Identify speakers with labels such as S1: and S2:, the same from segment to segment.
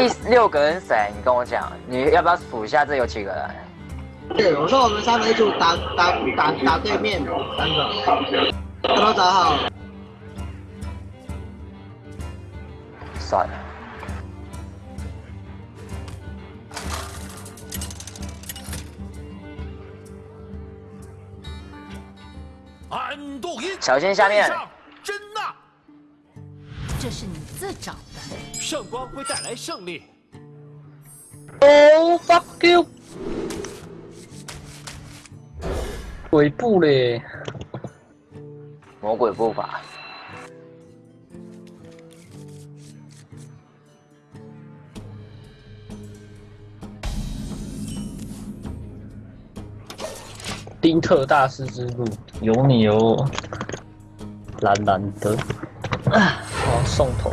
S1: 第六个人谁？你跟我讲，你要不要数一下这有几个人？
S2: 对，我说我们三个一组打打打打对面三个，都找好。
S1: 算了。
S3: 安度因，
S1: 小心下面。
S3: 真呐，
S4: 这是你自找的。
S3: 圣光会带来胜利。
S5: Oh fuck you！鬼步嘞，
S1: 魔鬼步伐。
S5: 丁特大师之路，有你哦，蓝蓝的，好送头。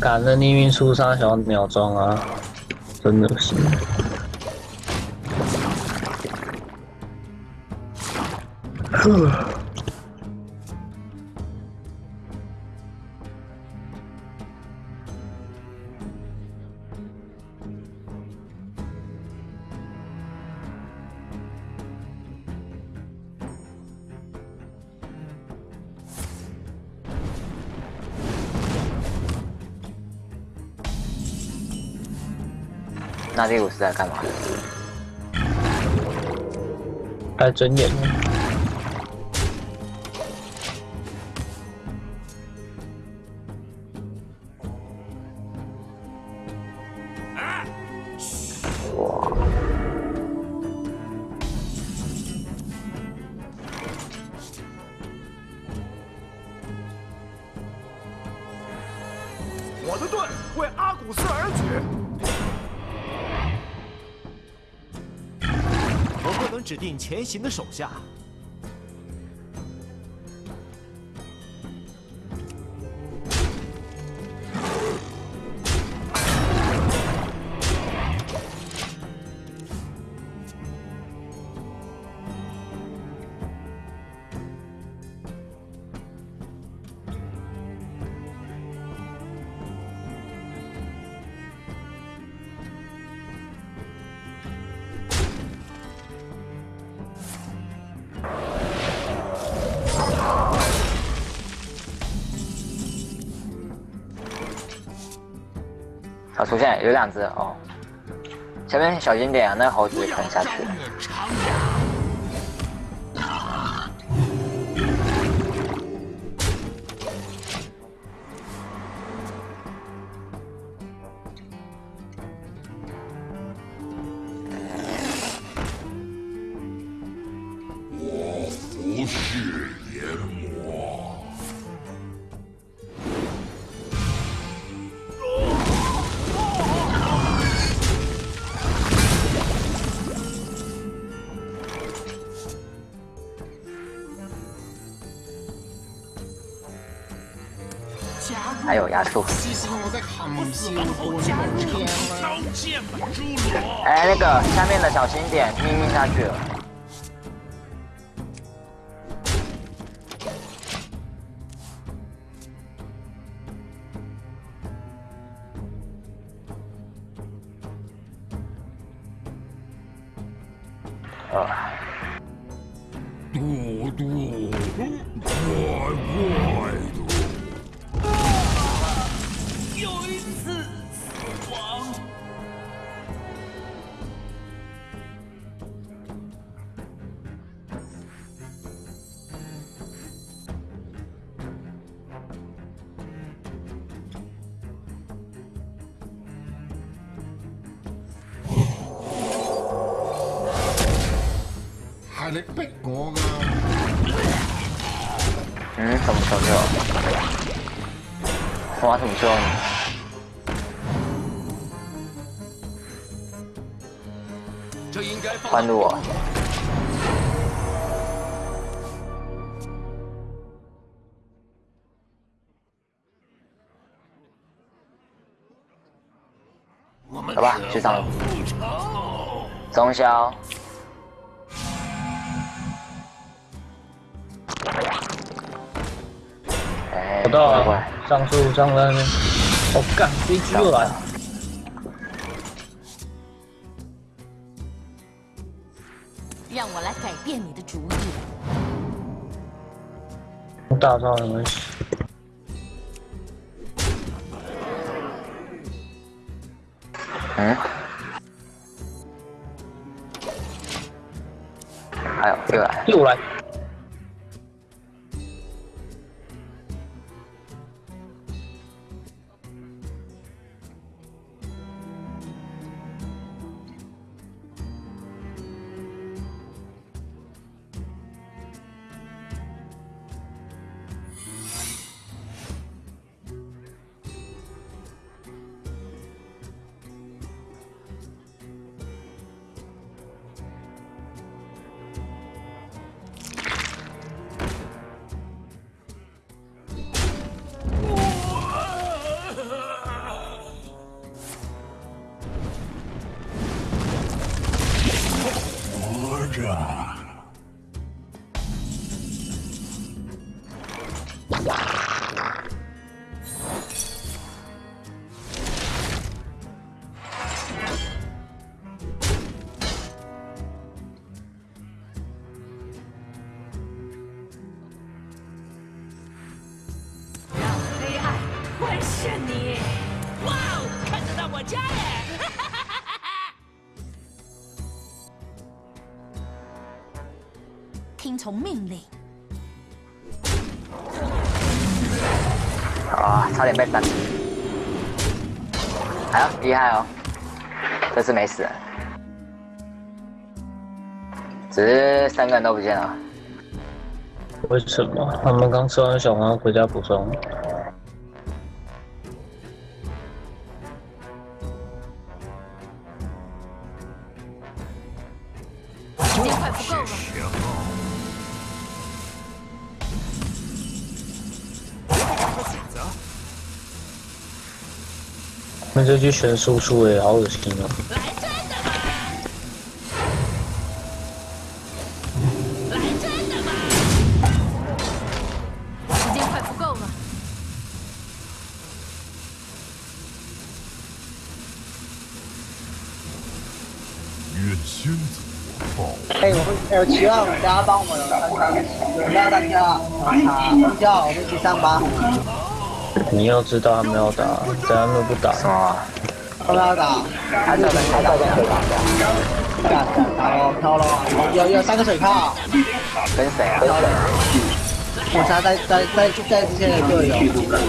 S5: 赶着逆运出杀小鸟装啊，真的是。呵。
S1: 那第五是在干嘛？
S5: 在睁眼。
S1: 哇！
S3: 指定前行的手下。
S1: 啊，出现有两只哦，前面小心点，那猴子可能下去。还有压缩。哎，那个下面的小心点，命运下去了。啊。嘟嘟，快快。你逼我噶？嗯，咁錯咗。我同裝。换路啊！走吧，去上路。中消。
S5: 到
S1: 过来过
S5: 了
S1: 来，
S5: 上树上在那边。我干，飞机又来。
S4: 让我来改变你的主意。
S5: 大招没关系。
S1: 嗯。还有又来，
S5: 又来。
S4: 你！哇哦，看得到我家耶！听从命令。
S1: 啊，差点被单。还有厉害哦，这次没死，只是三个人都不见了。
S5: 为什么？他们刚吃完小黄回家补充。
S4: 时间快不够了，
S5: 那这局选输出诶，好恶心哦。
S2: 哎，我会，哎，七号，大家帮我们看看，有没有单挑啊？啊，叫我们一起上吧。
S5: 你要知道他们要打，等他们不打，
S1: 什么？
S2: 要不要打？
S1: 他这边还在跟谁打架？
S2: 打打喽，飘喽，有有三个水泡，
S1: 跟谁啊？
S2: 我查在在在在之前的队友，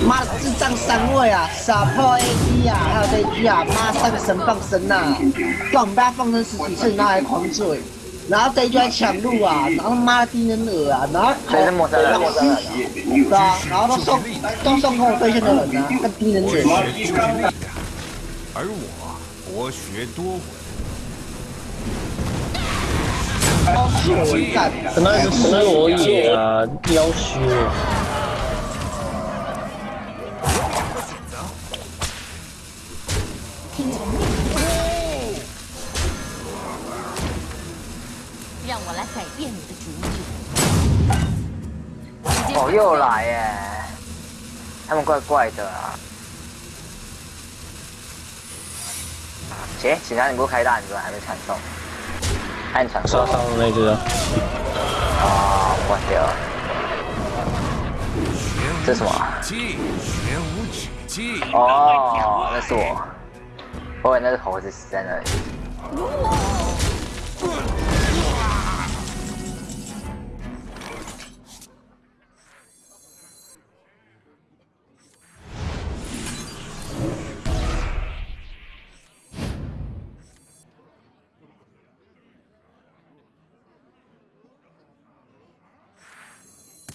S2: 妈的智障三位啊，傻炮 AD 啊，还有这一局啊，妈三个神放神呐，放被他放生十几次，然后还狂追，然后这一局还抢路啊，然后妈的低能儿啊，然后
S1: 所以是陌生人，陌生人。
S2: 对啊，然后都送都送给我对线的人啊，跟低能儿。
S6: 而我博学多闻，
S2: 我干，
S5: 那是斯罗野啊，要修。
S4: 改变你的主意。
S1: 哦，又来耶！他们怪怪的啊。行，警察你不开大，你怎么还没传送？按传送
S5: 杀。上的那只啊，
S1: 哦，关掉了。
S6: 玄
S1: 这是什么？
S6: 技，玄无止境。
S1: 哦，那是我。我以为那是猴子死在那里。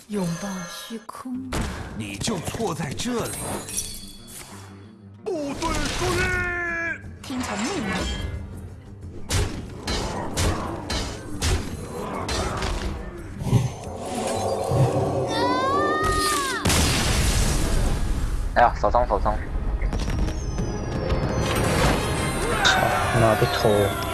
S4: 拥抱虚空。
S6: 你就错在这里。
S3: 部队注意！
S4: 听从命令。
S1: 哎呀，手冲手冲。
S5: 妈被偷了。